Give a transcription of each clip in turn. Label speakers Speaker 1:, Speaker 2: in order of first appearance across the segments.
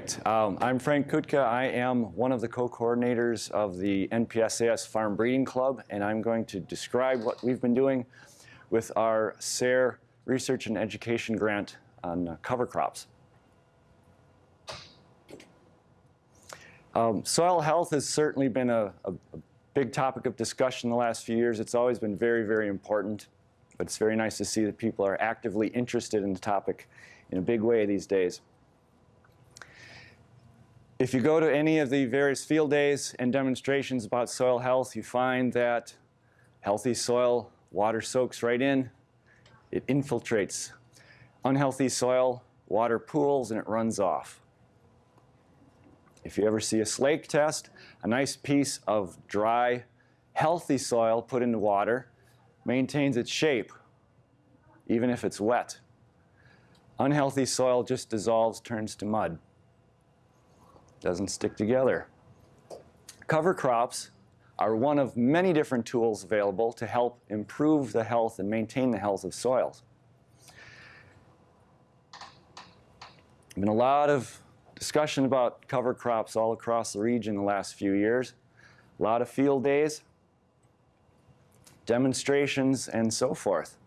Speaker 1: right, um, I'm Frank Kutka. I am one of the co-coordinators of the NPSAS Farm Breeding Club, and I'm going to describe what we've been doing with our SARE Research and Education Grant on uh, cover crops. Um, soil health has certainly been a, a, a big topic of discussion the last few years. It's always been very, very important, but it's very nice to see that people are actively interested in the topic in a big way these days. If you go to any of the various field days and demonstrations about soil health, you find that healthy soil, water soaks right in, it infiltrates. Unhealthy soil, water pools and it runs off. If you ever see a slake test, a nice piece of dry, healthy soil put into water maintains its shape, even if it's wet. Unhealthy soil just dissolves, turns to mud doesn't stick together. Cover crops are one of many different tools available to help improve the health and maintain the health of soils. There's been a lot of discussion about cover crops all across the region the last few years. A lot of field days, demonstrations, and so forth,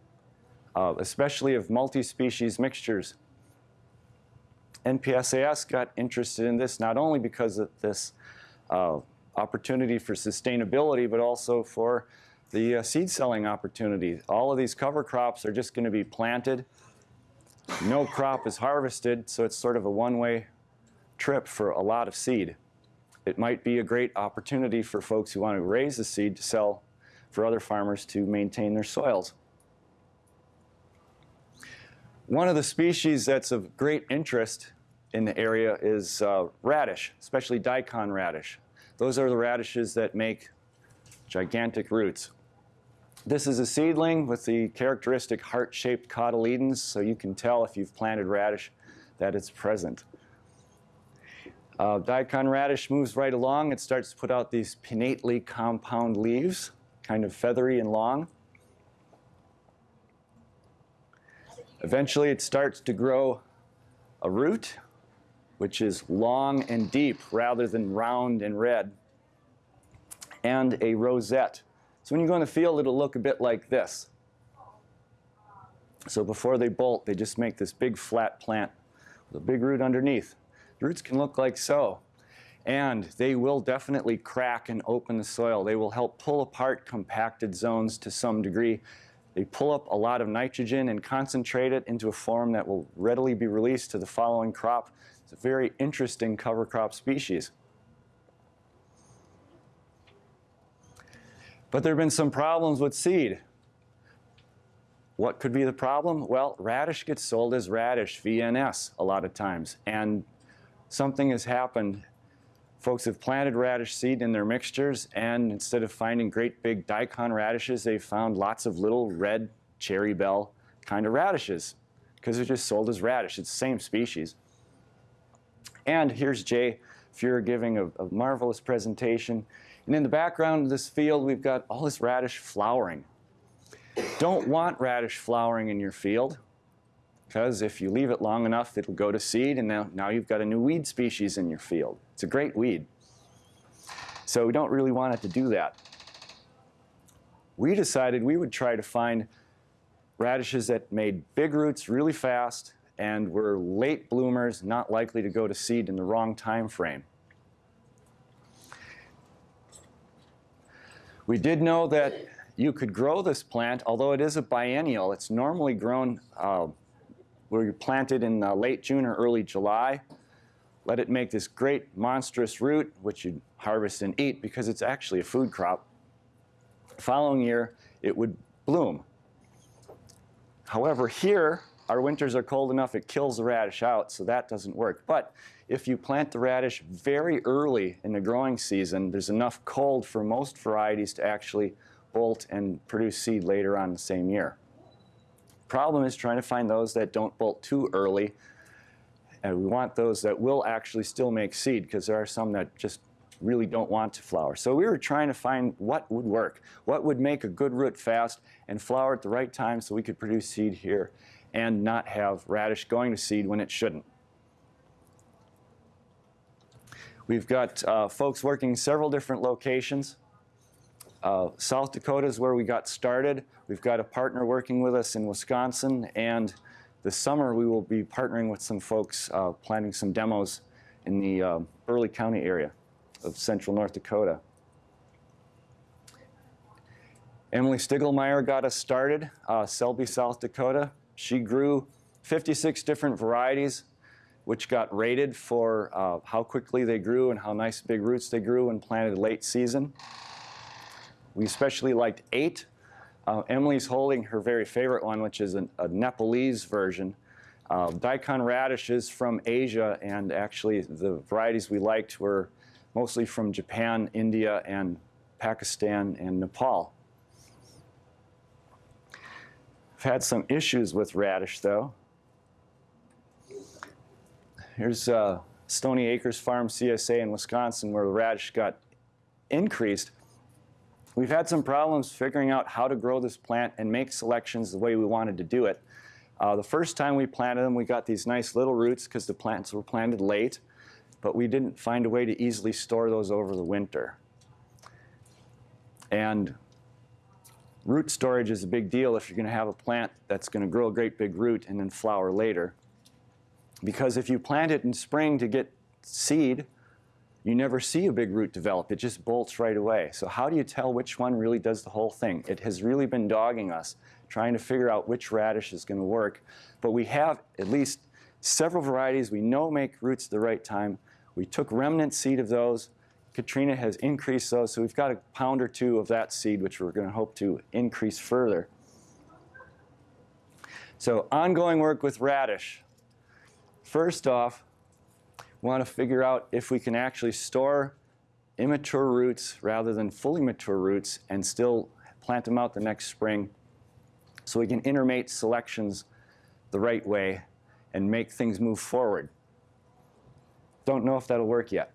Speaker 1: uh, especially of multi-species mixtures NPSAS got interested in this not only because of this uh, opportunity for sustainability, but also for the uh, seed selling opportunity. All of these cover crops are just going to be planted. No crop is harvested, so it's sort of a one-way trip for a lot of seed. It might be a great opportunity for folks who want to raise the seed to sell for other farmers to maintain their soils. One of the species that's of great interest in the area is uh, radish, especially daikon radish. Those are the radishes that make gigantic roots. This is a seedling with the characteristic heart-shaped cotyledons, so you can tell if you've planted radish that it's present. Uh, daikon radish moves right along. It starts to put out these pinnately compound leaves, kind of feathery and long. Eventually it starts to grow a root, which is long and deep rather than round and red, and a rosette. So when you go in the field, it'll look a bit like this. So before they bolt, they just make this big flat plant with a big root underneath. The roots can look like so. And they will definitely crack and open the soil. They will help pull apart compacted zones to some degree they pull up a lot of nitrogen and concentrate it into a form that will readily be released to the following crop. It's a very interesting cover crop species. But there have been some problems with seed. What could be the problem? Well, radish gets sold as radish, VNS, a lot of times. And something has happened Folks have planted radish seed in their mixtures, and instead of finding great big daikon radishes, they found lots of little red cherry bell kind of radishes because they're just sold as radish. It's the same species. And here's Jay Fuhrer giving a, a marvelous presentation. And in the background of this field, we've got all this radish flowering. Don't want radish flowering in your field because if you leave it long enough, it'll go to seed, and now, now you've got a new weed species in your field. It's a great weed. So we don't really want it to do that. We decided we would try to find radishes that made big roots really fast and were late bloomers, not likely to go to seed in the wrong time frame. We did know that you could grow this plant, although it is a biennial. It's normally grown uh, were you planted in uh, late June or early July. Let it make this great monstrous root, which you'd harvest and eat because it's actually a food crop. Following year, it would bloom. However, here, our winters are cold enough it kills the radish out, so that doesn't work. But if you plant the radish very early in the growing season, there's enough cold for most varieties to actually bolt and produce seed later on the same year. The problem is trying to find those that don't bolt too early. And we want those that will actually still make seed because there are some that just really don't want to flower. So we were trying to find what would work, what would make a good root fast and flower at the right time so we could produce seed here and not have radish going to seed when it shouldn't. We've got uh, folks working several different locations. Uh, South Dakota is where we got started. We've got a partner working with us in Wisconsin, and this summer we will be partnering with some folks uh, planning some demos in the uh, Burleigh County area of central North Dakota. Emily Stiglmeyer got us started, uh, Selby, South Dakota. She grew 56 different varieties, which got rated for uh, how quickly they grew and how nice big roots they grew when planted late season. We especially liked eight. Uh, Emily's holding her very favorite one, which is an, a Nepalese version. Uh, daikon radishes from Asia, and actually the varieties we liked were mostly from Japan, India, and Pakistan and Nepal. I've had some issues with radish, though. Here's uh, Stony Acres Farm CSA in Wisconsin where the radish got increased. We've had some problems figuring out how to grow this plant and make selections the way we wanted to do it. Uh, the first time we planted them, we got these nice little roots because the plants were planted late, but we didn't find a way to easily store those over the winter. And root storage is a big deal if you're going to have a plant that's going to grow a great big root and then flower later. Because if you plant it in spring to get seed, you never see a big root develop. It just bolts right away. So how do you tell which one really does the whole thing? It has really been dogging us, trying to figure out which radish is going to work. But we have at least several varieties we know make roots at the right time. We took remnant seed of those. Katrina has increased those, so we've got a pound or two of that seed, which we're going to hope to increase further. So ongoing work with radish. First off, we want to figure out if we can actually store immature roots rather than fully mature roots and still plant them out the next spring so we can intermate selections the right way and make things move forward. Don't know if that'll work yet.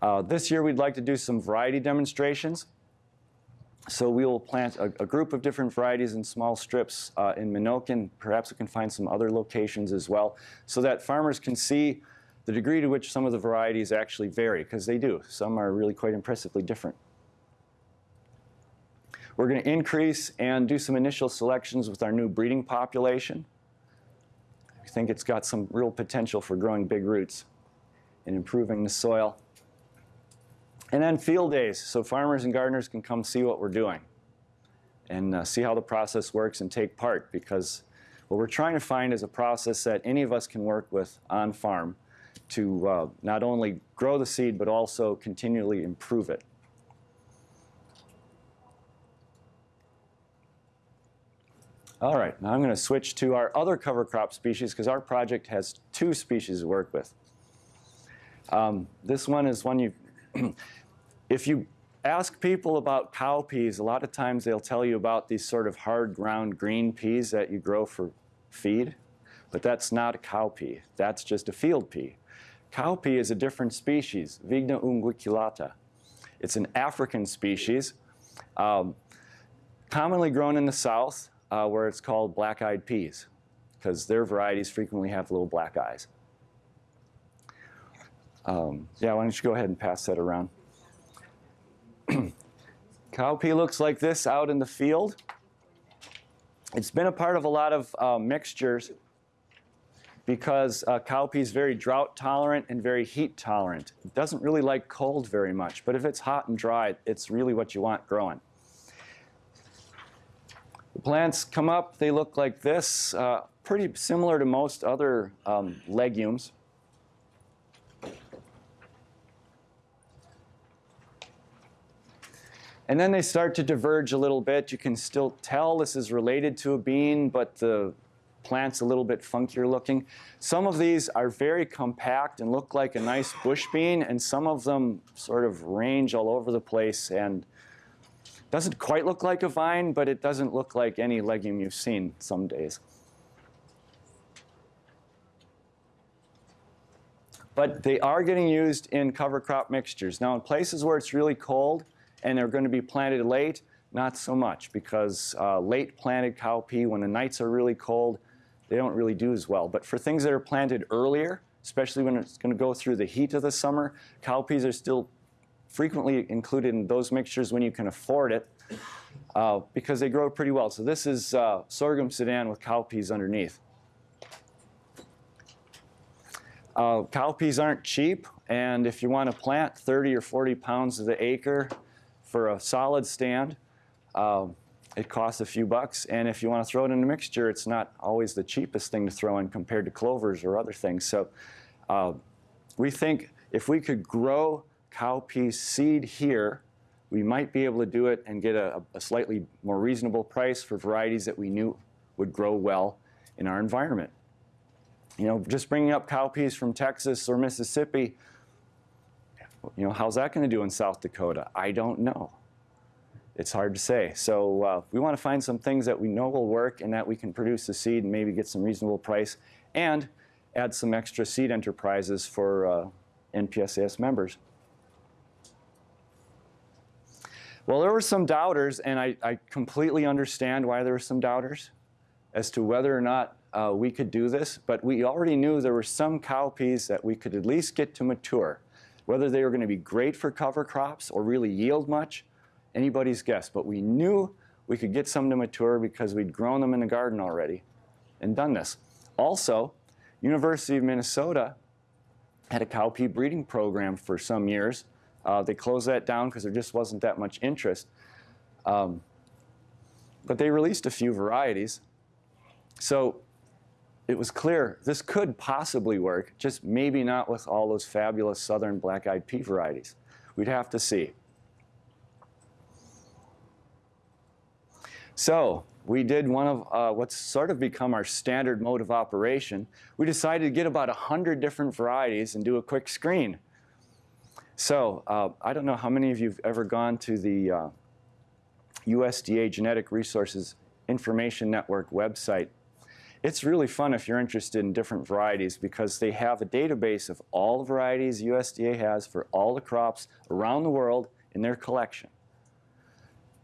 Speaker 1: Uh, this year we'd like to do some variety demonstrations. So we will plant a, a, group of different varieties in small strips uh, in Menoken. Perhaps we can find some other locations as well so that farmers can see the degree to which some of the varieties actually vary, because they do. Some are really quite impressively different. We're going to increase and do some initial selections with our new breeding population. We think it's got some real potential for growing big roots and improving the soil. And then field days, so farmers and gardeners can come see what we're doing and uh, see how the process works and take part because what we're trying to find is a process that any of us can work with on farm to uh, not only grow the seed but also continually improve it. All right, now I'm going to switch to our other cover crop species because our project has two species to work with. Um, this one is one you if you ask people about cowpeas, a lot of times they'll tell you about these sort of hard ground green peas that you grow for feed, but that's not a cowpea. That's just a field pea. Cowpea is a different species, Vigna unguiculata. It's an African species, um, commonly grown in the south, uh, where it's called black-eyed peas, because their varieties frequently have little black eyes. Um, yeah, why don't you go ahead and pass that around. Cowpea looks like this out in the field. It's been a part of a lot of uh, mixtures because uh, cowpea is very drought tolerant and very heat tolerant. It doesn't really like cold very much, but if it's hot and dry, it's really what you want growing. The plants come up, they look like this, uh, pretty similar to most other um, legumes. And then they start to diverge a little bit. You can still tell this is related to a bean, but the plant's a little bit funkier looking. Some of these are very compact and look like a nice bush bean, and some of them sort of range all over the place and doesn't quite look like a vine, but it doesn't look like any legume you've seen some days. But they are getting used in cover crop mixtures. Now in places where it's really cold, and they're going to be planted late, not so much because uh, late planted cowpea, when the nights are really cold, they don't really do as well. But for things that are planted earlier, especially when it's going to go through the heat of the summer. Cowpeas are still frequently included in those mixtures when you can afford it uh, because they grow pretty well. So this is uh, sorghum sudan with cowpeas underneath. Uh, cowpeas aren't cheap, and if you want to plant 30 or 40 pounds of the acre for a solid stand, um, it costs a few bucks. And if you want to throw it in a mixture, it's not always the cheapest thing to throw in compared to clovers or other things. So uh, we think if we could grow cowpea seed here, we might be able to do it and get a, a slightly more reasonable price for varieties that we knew would grow well in our environment. You know, just bringing up cowpeas from Texas or Mississippi, you know, how's that going to do in South Dakota? I don't know. It's hard to say. So uh, we want to find some things that we know will work and that we can produce the seed and maybe get some reasonable price and add some extra seed enterprises for uh, NPSAS members. Well, there were some doubters, and I, I, completely understand why there were some doubters as to whether or not uh, we could do this, but we already knew there were some cowpeas that we could at least get to mature. Whether they were going to be great for cover crops or really yield much, anybody's guess. But we knew we could get some to mature because we'd grown them in the garden already and done this. Also, University of Minnesota had a cowpea breeding program for some years. Uh, they closed that down because there just wasn't that much interest. Um, but they released a few varieties. So it was clear this could possibly work, just maybe not with all those fabulous southern black-eyed pea varieties. We'd have to see. So we did one of uh, what's sort of become our standard mode of operation. We decided to get about 100 different varieties and do a quick screen. So uh, I don't know how many of you have ever gone to the uh, USDA Genetic Resources Information Network website it's really fun if you're interested in different varieties because they have a database of all the varieties USDA has for all the crops around the world in their collection.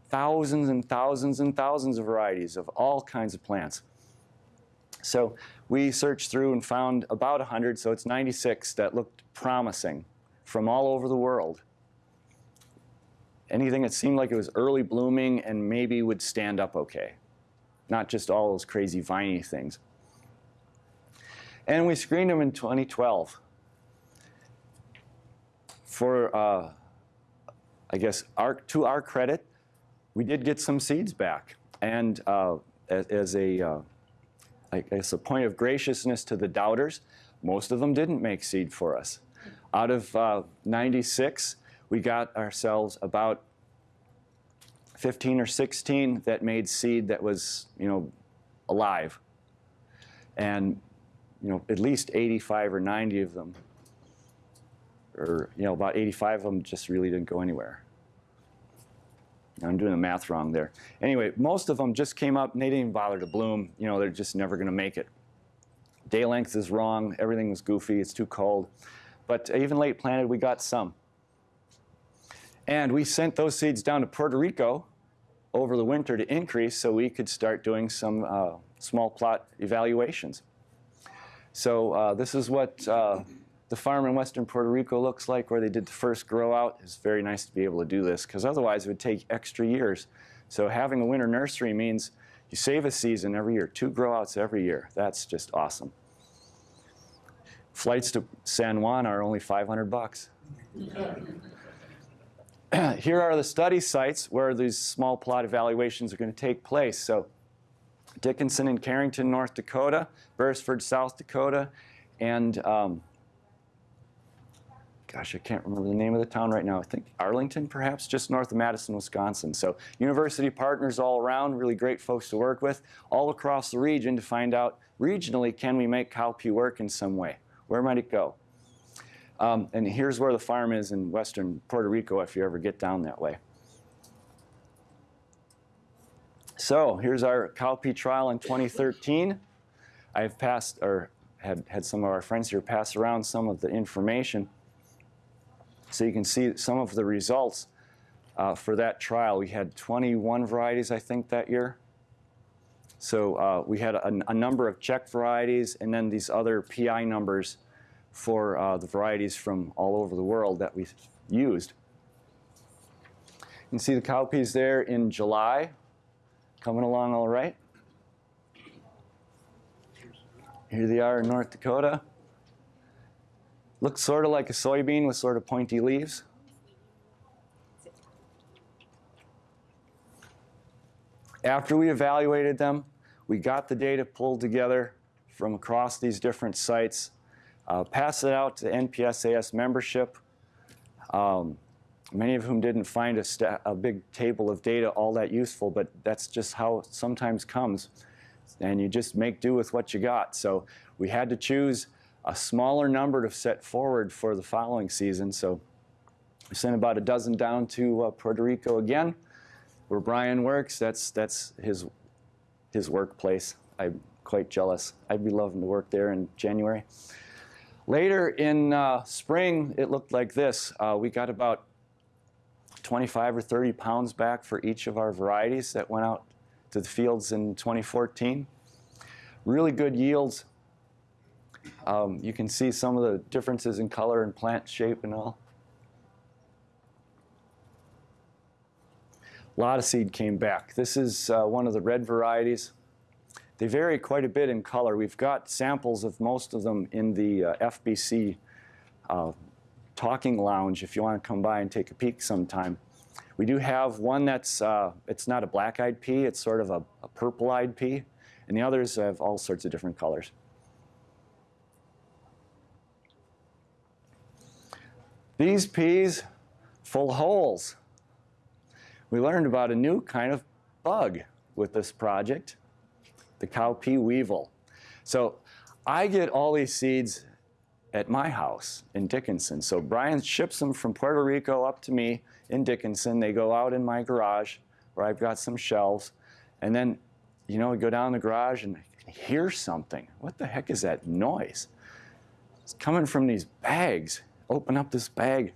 Speaker 1: Thousands and thousands and thousands of varieties of all kinds of plants. So we searched through and found about 100, so it's 96 that looked promising from all over the world. Anything that seemed like it was early blooming and maybe would stand up okay not just all those crazy viney things. And we screened them in 2012. For, uh, I guess, our, to our credit, we did get some seeds back. And uh, as, as, a, uh, a point of graciousness to the doubters, most of them didn't make seed for us. Out of uh, 96, we got ourselves about 15 or 16 that made seed that was, you know, alive. And, you know, at least 85 or 90 of them, or, you know, about 85 of them just really didn't go anywhere. I'm doing the math wrong there. Anyway, most of them just came up and they didn't even bother to bloom. You know, they're just never going to make it. Day length is wrong. Everything was goofy. It's too cold. But even late planted, we got some. And we sent those seeds down to Puerto Rico over the winter to increase so we could start doing some uh, small plot evaluations. So uh, this is what uh, the farm in western Puerto Rico looks like where they did the first grow out. It's very nice to be able to do this because otherwise it would take extra years. So having a winter nursery means you save a season every year, two grow outs every year. That's just awesome. Flights to San Juan are only 500 bucks. here are the study sites where these small plot evaluations are going to take place. So Dickinson and Carrington, North Dakota, Beresford, South Dakota, and um, gosh, I can't remember the name of the town right now. I think Arlington, perhaps, just north of Madison, Wisconsin. So university partners all around, really great folks to work with, all across the region to find out regionally, can we make cowpea work in some way? Where might it go? Um, and here's where the farm is in western Puerto Rico if you ever get down that way. So here's our cowpea trial in 2013. I've passed, or had, had some of our friends here pass around some of the information. So you can see some of the results uh, for that trial. We had 21 varieties, I think, that year. So uh, we had a, a, number of check varieties and then these other PI numbers for uh, the varieties from all over the world that we used. You can see the cowpeas there in July, coming along all right. Here they are in North Dakota. Looks sort of like a soybean with sort of pointy leaves. After we evaluated them, we got the data pulled together from across these different sites, uh, passed it out to NPSAS membership, um, many of whom didn't find a, a, big table of data all that useful, but that's just how it sometimes comes. And you just make do with what you got. So we had to choose a smaller number to set forward for the following season. So we sent about a dozen down to uh, Puerto Rico again, where Brian works. That's, that's his, his workplace. I'm quite jealous. I'd be loving to work there in January. Later in uh, spring, it looked like this. Uh, we got about 25 or 30 pounds back for each of our varieties that went out to the fields in 2014. Really good yields. Um, you can see some of the differences in color and plant shape and all. A lot of seed came back. This is uh, one of the red varieties. They vary quite a bit in color. We've got samples of most of them in the uh, FBC uh, talking lounge if you want to come by and take a peek sometime. We do have one that's, uh, it's not a black-eyed pea, it's sort of a, a purple-eyed pea, and the others have all sorts of different colors. These peas, full holes. We learned about a new kind of bug with this project the cowpea weevil. So I get all these seeds at my house in Dickinson. So Brian ships them from Puerto Rico up to me in Dickinson. They go out in my garage where I've got some shelves. And then, you know, we go down the garage and hear something. What the heck is that noise? It's coming from these bags. Open up this bag,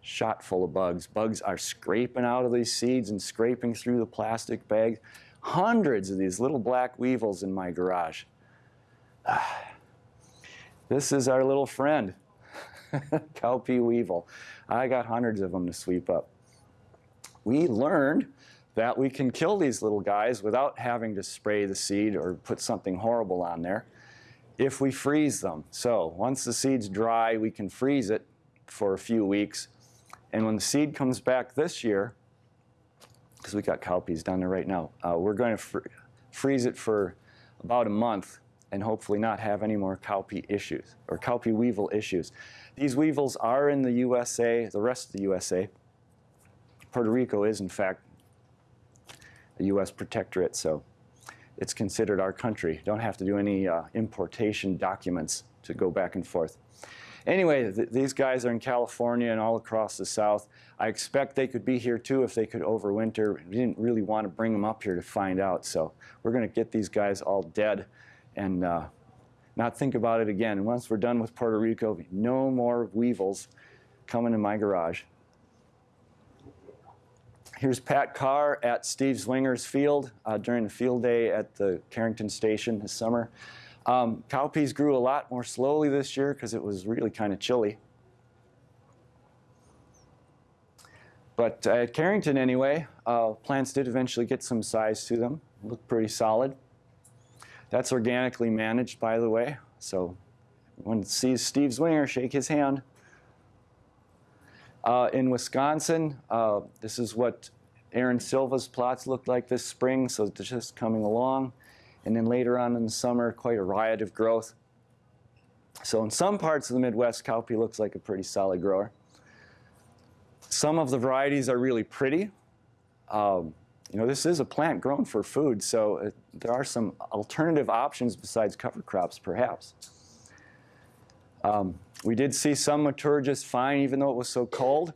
Speaker 1: shot full of bugs. Bugs are scraping out of these seeds and scraping through the plastic bag hundreds of these little black weevils in my garage. This is our little friend, cowpea weevil. I got hundreds of them to sweep up. We learned that we can kill these little guys without having to spray the seed or put something horrible on there if we freeze them. So once the seed's dry, we can freeze it for a few weeks. And when the seed comes back this year, because we got cowpeas down there right now. Uh, we're going to fr freeze it for about a month and hopefully not have any more cowpea issues or cowpea weevil issues. These weevils are in the USA, the rest of the USA. Puerto Rico is, in fact, a U.S. protectorate, so it's considered our country. Don't have to do any uh, importation documents to go back and forth. Anyway, th these guys are in California and all across the South. I expect they could be here too if they could overwinter. We didn't really want to bring them up here to find out, so we're going to get these guys all dead and uh, not think about it again. And once we're done with Puerto Rico, no more weevils coming in my garage. Here's Pat Carr at Steve Zwinger's field uh, during the field day at the Carrington Station this summer. Um, cowpeas grew a lot more slowly this year because it was really kind of chilly. But at Carrington anyway, uh, plants did eventually get some size to them. Look pretty solid. That's organically managed, by the way. So when you see Steve Zwinger, shake his hand. Uh, in Wisconsin, uh, this is what Erin Silva's plots looked like this spring, so it's just coming along. And then later on in the summer, quite a riot of growth. So in some parts of the Midwest, cowpea looks like a pretty solid grower. Some of the varieties are really pretty. Um, you know, this is a plant grown for food, so it, there are some alternative options besides cover crops, perhaps. Um, we did see some mature just fine, even though it was so cold.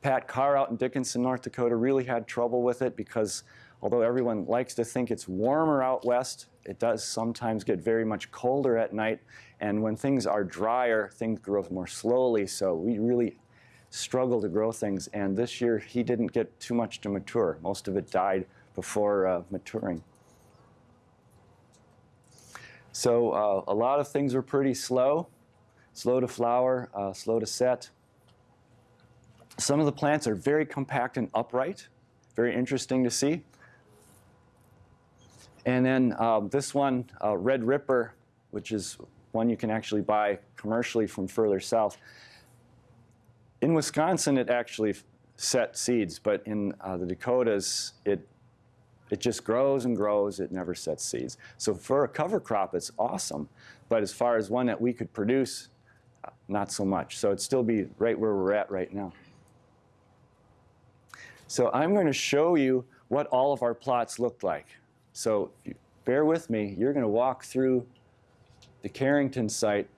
Speaker 1: Pat Carr out in Dickinson, North Dakota really had trouble with it because although everyone likes to think it's warmer out west, it does sometimes get very much colder at night. And when things are drier, things grow more slowly. So we really struggle to grow things. And this year, he didn't get too much to mature. Most of it died before uh, maturing. So uh, a lot of things were pretty slow. slow to flower, uh, slow to set. Some of the plants are very compact and upright, very interesting to see. And then um, this one, uh, Red Ripper, which is one you can actually buy commercially from further south. In Wisconsin, it actually set seeds, but in uh, the Dakotas, it, it just grows and grows. It never sets seeds. So for a cover crop, it's awesome. But as far as one that we could produce, not so much. So it'd still be right where we're at right now. So I'm going to show you what all of our plots looked like. So bear with me. You're going to walk through the Carrington site.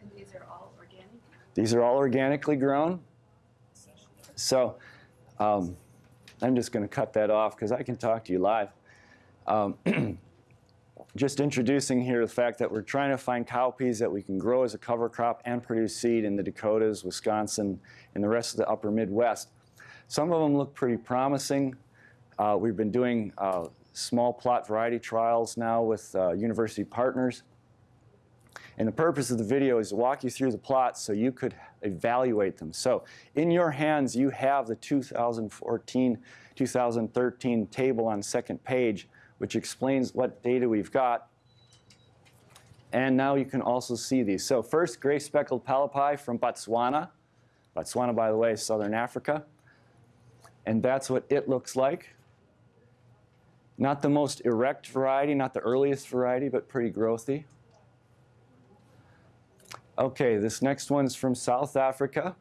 Speaker 2: And these are all organic?
Speaker 1: These are all organically grown. So um, I'm just going to cut that off because I can talk to you live. Um, just introducing here the fact that we're trying to find cowpeas that we can grow as a cover crop and produce seed in the Dakotas, Wisconsin, and the rest of the upper Midwest. Some of them look pretty promising. Uh, we've been doing uh, small plot variety trials now with uh, university partners. And the purpose of the video is to walk you through the plots so you could evaluate them. So in your hands, you have the 2014-2013 table on second page which explains what data we've got. And now you can also see these. So first, gray speckled Palapye from Botswana. Botswana, by the way, is southern Africa. And that's what it looks like. Not the most erect variety, not the earliest variety, but pretty growthy. Okay, this next one's from South Africa.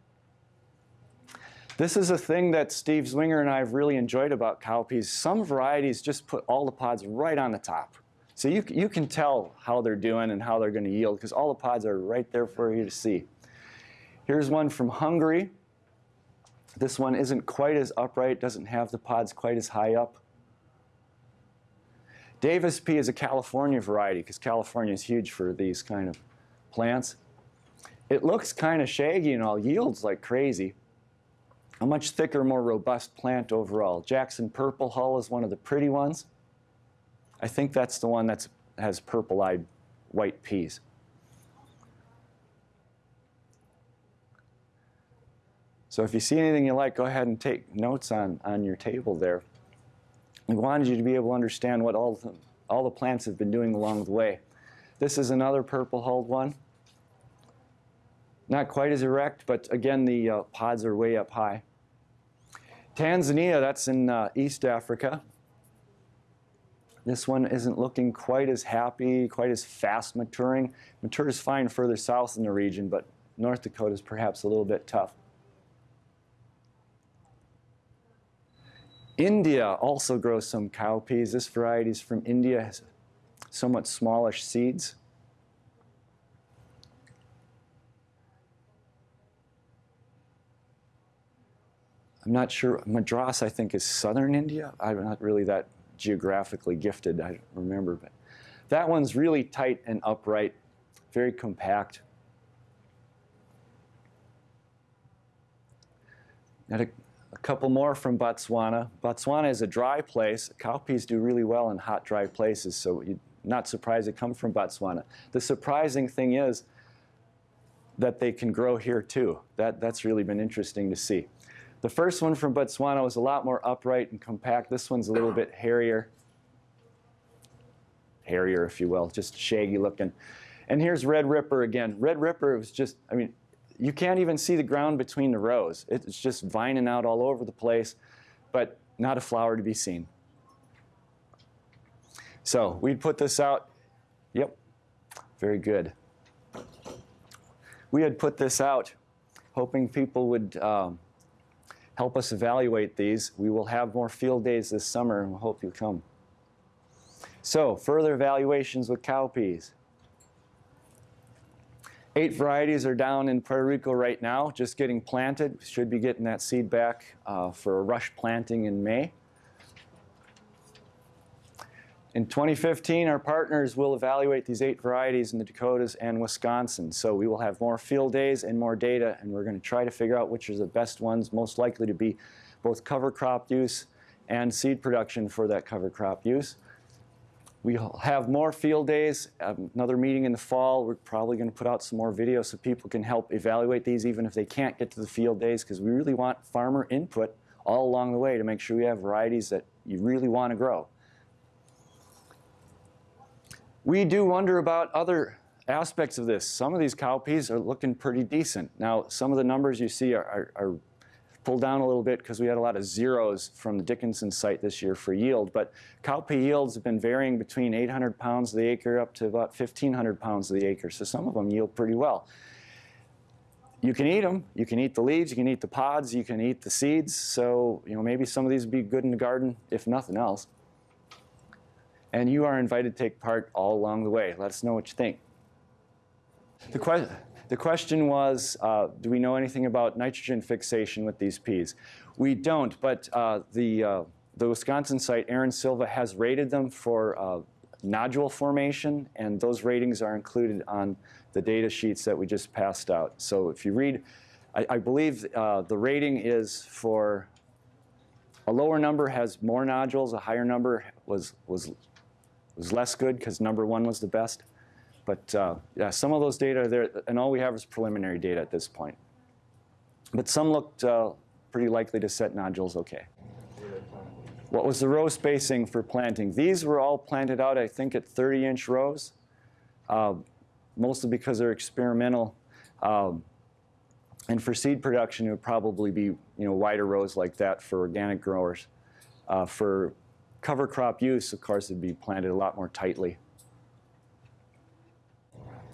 Speaker 1: This is a thing that Steve Zwinger and I have really enjoyed about cowpeas. Some varieties just put all the pods right on the top. So you, you can tell how they're doing and how they're going to yield because all the pods are right there for you to see. Here's one from Hungary. This one isn't quite as upright, doesn't have the pods quite as high up. Davis P is a California variety because California is huge for these kind of plants. It looks kind of shaggy and all, yields like crazy a much thicker, more robust plant overall. Jackson Purple Hull is one of the pretty ones. I think that's the one that has purple-eyed white peas. So if you see anything you like, go ahead and take notes on, on your table there. We wanted you to be able to understand what all the, all the plants have been doing along the way. This is another purple-hulled one. Not quite as erect, but again, the uh, pods are way up high. Tanzania, that's in uh, East Africa. This one isn't looking quite as happy, quite as fast maturing. Matures fine further south in the region, but North Dakota is perhaps a little bit tough. India also grows some cowpeas. This variety is from India, has somewhat smallish seeds. I'm not sure, Madras I think is southern India. I'm not really that geographically gifted, I remember. But that one's really tight and upright, very compact. And a, a couple more from Botswana. Botswana is a dry place. Cowpeas do really well in hot, dry places, so you're not surprised they come from Botswana. The surprising thing is that they can grow here too. That, that's really been interesting to see. The first one from Botswana was a lot more upright and compact. This one's a little bit hairier. Hairier, if you will, just shaggy looking. And here's Red Ripper again. Red Ripper was just, I mean, you can't even see the ground between the rows. It's just vining out all over the place, but not a flower to be seen. So we'd put this out. Yep, very good. We had put this out hoping people would um, help us evaluate these. We will have more field days this summer and we hope you come. So further evaluations with cowpeas. Eight varieties are down in Puerto Rico right now, just getting planted. Should be getting that seed back uh, for a rush planting in May. In 2015, our partners will evaluate these eight varieties in the Dakotas and Wisconsin. So we will have more field days and more data, and we're going to try to figure out which are the best ones, most likely to be both cover crop use and seed production for that cover crop use. We'll have more field days, um, another meeting in the fall. We're probably going to put out some more videos so people can help evaluate these even if they can't get to the field days because we really want farmer input all along the way to make sure we have varieties that you really want to grow. We do wonder about other aspects of this. Some of these cowpeas are looking pretty decent. Now, some of the numbers you see are, are, are pulled down a little bit because we had a lot of zeros from the Dickinson site this year for yield. But cowpea yields have been varying between 800 pounds of the acre up to about 1,500 pounds of the acre. So some of them yield pretty well. You can eat them. You can eat the leaves. You can eat the pods. You can eat the seeds. So you know maybe some of these would be good in the garden, if nothing else. And you are invited to take part all along the way. Let us know what you think. The, que the question was, uh, do we know anything about nitrogen fixation with these peas? We don't, but uh, the, uh, the Wisconsin site, Erin Silva, has rated them for uh, nodule formation, and those ratings are included on the data sheets that we just passed out. So if you read, I, I believe uh, the rating is for a lower number has more nodules, a higher number was, was, was less good because number one was the best. But uh, yeah, some of those data are there, and all we have is preliminary data at this point. But some looked uh, pretty likely to set nodules okay. What was the row spacing for planting? These were all planted out, I think, at 30-inch rows, uh, mostly because they're experimental. Um, and for seed production, it would probably be you know wider rows like that for organic growers. Uh, for cover crop use, of course, it'd be planted a lot more tightly.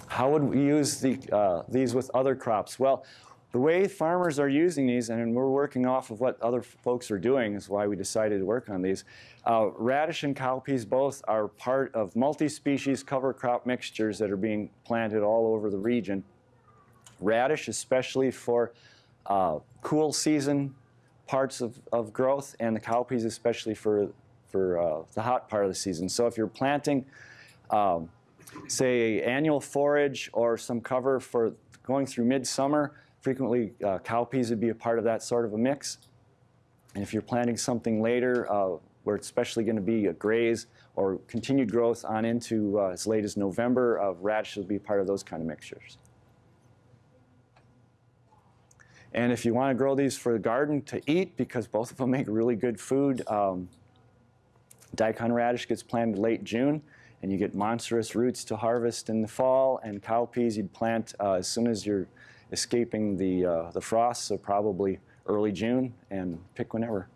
Speaker 1: How would we use the, uh, these with other crops? Well, the way farmers are using these, and we're working off of what other folks are doing, is why we decided to work on these. Uh, radish and cowpeas both are part of multi-species cover crop mixtures that are being planted all over the region. Radish, especially for uh, cool season parts of, of growth, and the cowpeas especially for, for uh, the hot part of the season. So if you're planting um, say annual forage or some cover for going through midsummer, frequently uh, cowpeas would be a part of that sort of a mix. And if you're planting something later, uh, where it's especially going to be a graze or continued growth on into uh, as late as November, uh, radish will be part of those kind of mixtures. And if you want to grow these for the garden to eat, because both of them make really good food, um, daikon radish gets planted late June and you get monstrous roots to harvest in the fall, and cowpeas you'd plant uh, as soon as you're escaping the, uh, the frost, so probably early June, and pick whenever.